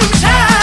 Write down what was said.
sometimes